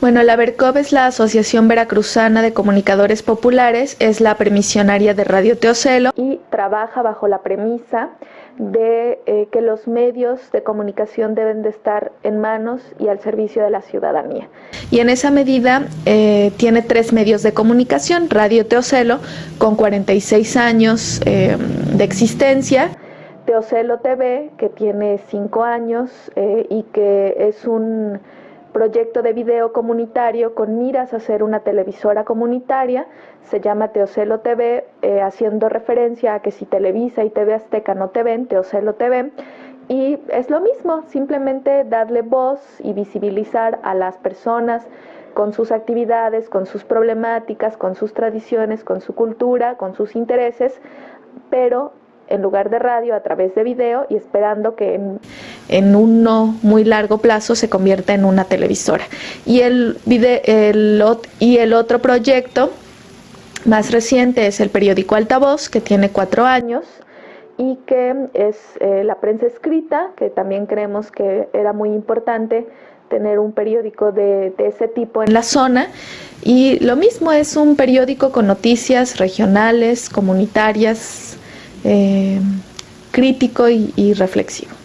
Bueno, la VERCOV es la Asociación Veracruzana de Comunicadores Populares, es la permisionaria de Radio Teocelo y trabaja bajo la premisa de eh, que los medios de comunicación deben de estar en manos y al servicio de la ciudadanía. Y en esa medida eh, tiene tres medios de comunicación, Radio Teocelo, con 46 años eh, de existencia, Teocelo TV, que tiene cinco años y que es un proyecto de video comunitario con miras a ser una televisora comunitaria, se llama Teocelo TV, eh, haciendo referencia a que si Televisa y TV Azteca no te ven, Teocelo TV, y es lo mismo, simplemente darle voz y visibilizar a las personas con sus actividades, con sus problemáticas, con sus tradiciones, con su cultura, con sus intereses, pero en lugar de radio a través de video y esperando que un no muy largo plazo se convierta en una televisora. Y el, y el otro proyecto más reciente es el periódico Altavoz, que tiene cuatro años y que es eh, la prensa escrita, que también creemos que era muy importante tener un periódico de, de, ese tipo en la zona. Y lo mismo es un periódico con noticias regionales, comunitarias, eh, crítico y reflexivo.